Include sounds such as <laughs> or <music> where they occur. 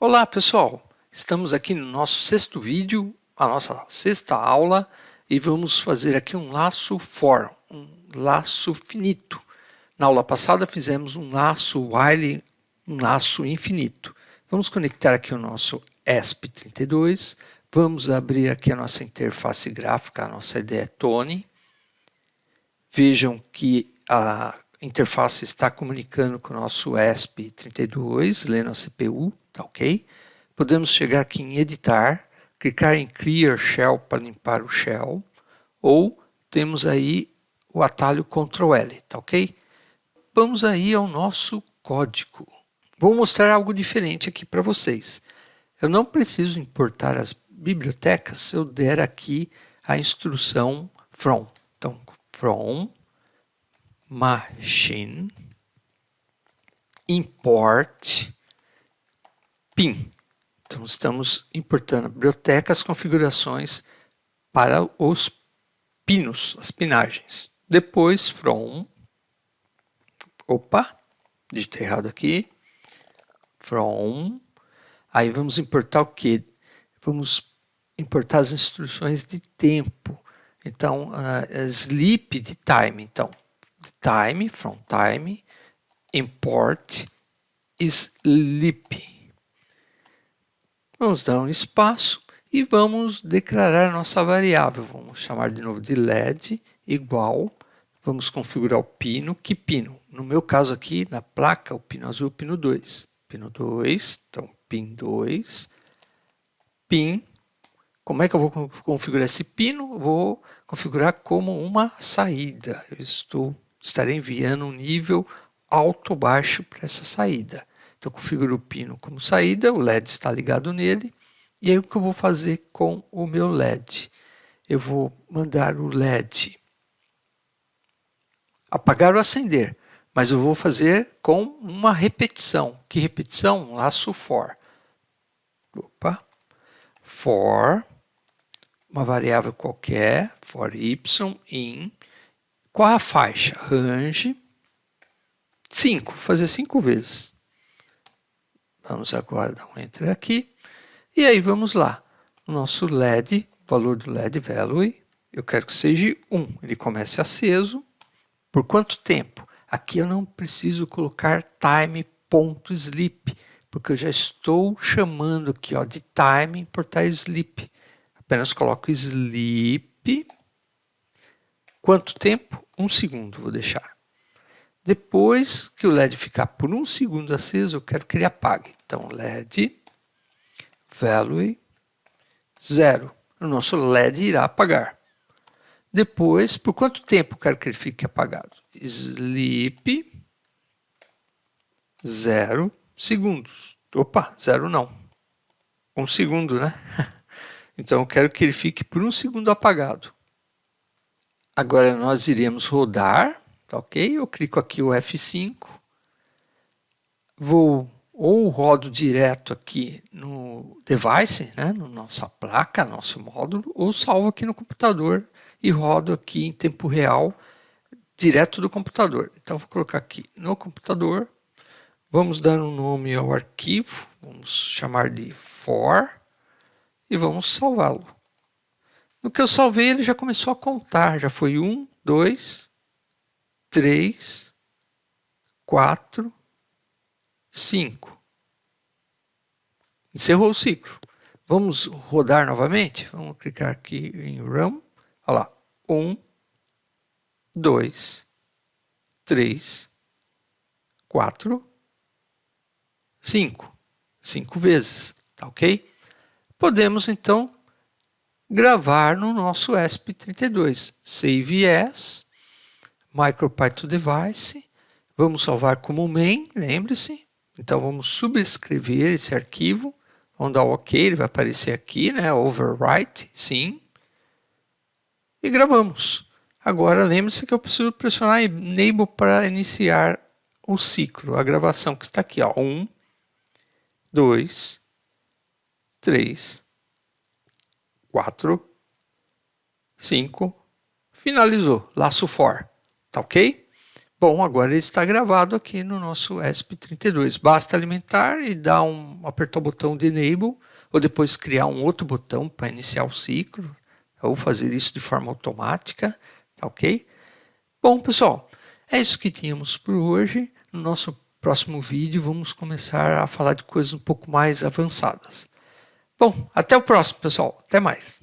Olá pessoal, estamos aqui no nosso sexto vídeo, a nossa sexta aula e vamos fazer aqui um laço for, um laço finito. Na aula passada fizemos um laço while, um laço infinito. Vamos conectar aqui o nosso ESP32, vamos abrir aqui a nossa interface gráfica, a nossa ideia é Tone. Vejam que a interface está comunicando com o nosso ESP32, lendo a CPU, tá ok? Podemos chegar aqui em editar, clicar em Clear Shell para limpar o shell, ou temos aí o atalho Ctrl L, tá ok? Vamos aí ao nosso código. Vou mostrar algo diferente aqui para vocês. Eu não preciso importar as bibliotecas se eu der aqui a instrução from. Então, from machine import pin. Então, estamos importando bibliotecas, configurações para os pinos, as pinagens. Depois, from, opa, digitei errado aqui, from, aí vamos importar o que? Vamos importar as instruções de tempo. Então, uh, sleep de time. Então, time, from time, import sleep. Vamos dar um espaço e vamos declarar nossa variável. Vamos chamar de novo de LED igual, vamos configurar o pino, que pino? No meu caso aqui, na placa, o pino azul, o pino 2. Pino 2, então pin 2, pin, como é que eu vou configurar esse pino? Vou configurar como uma saída. Eu estou, estarei enviando um nível alto baixo para essa saída. Então, eu configuro o pino como saída, o LED está ligado nele, e aí o que eu vou fazer com o meu LED? Eu vou mandar o LED apagar ou acender, mas eu vou fazer com uma repetição. Que repetição? Laço for. Opa. For, uma variável qualquer, for y in, qual a faixa? Range 5, fazer 5 vezes. Vamos agora dar um enter aqui. E aí vamos lá. O nosso LED, valor do LED value, eu quero que seja 1. Ele comece aceso. Por quanto tempo? Aqui eu não preciso colocar time.sleep, porque eu já estou chamando aqui ó, de time importar sleep. Apenas coloco sleep. Quanto tempo? Um segundo, vou deixar. Depois que o LED ficar por um segundo aceso, eu quero que ele apague. Então, LED value 0. O nosso LED irá apagar. Depois, por quanto tempo quero que ele fique apagado? Sleep 0 segundos. Opa, zero não. Um segundo, né? <laughs> Então, eu quero que ele fique por um segundo apagado. Agora, nós iremos rodar Tá ok? Eu clico aqui o F5, vou ou rodo direto aqui no device, né, na nossa placa, nosso módulo, ou salvo aqui no computador e rodo aqui em tempo real direto do computador. Então vou colocar aqui no computador, vamos dar um nome ao arquivo, vamos chamar de for e vamos salvá-lo. No que eu salvei ele já começou a contar, já foi um, dois, três, quatro, cinco. Encerrou o ciclo. Vamos rodar novamente? Vamos clicar aqui em Run. Olha lá. Um, dois, três, quatro, cinco. Cinco vezes, tá ok? Podemos, então, gravar no nosso ESP32. Save As MicroPython Device, vamos salvar como main, lembre-se. Então vamos subscrever esse arquivo, vamos dar OK, ele vai aparecer aqui, né? Overwrite, sim. E gravamos. Agora lembre-se que eu preciso pressionar Enable para iniciar o ciclo, a gravação que está aqui, ó. Um, dois, três, quatro, cinco, finalizou, laço for. Tá ok? Bom, agora ele está gravado aqui no nosso ESP32. Basta alimentar e dar um, apertar o botão de Enable, ou depois criar um outro botão para iniciar o ciclo, ou fazer isso de forma automática, tá ok? Bom, pessoal, é isso que tínhamos por hoje. No nosso próximo vídeo vamos começar a falar de coisas um pouco mais avançadas. Bom, até o próximo, pessoal. Até mais.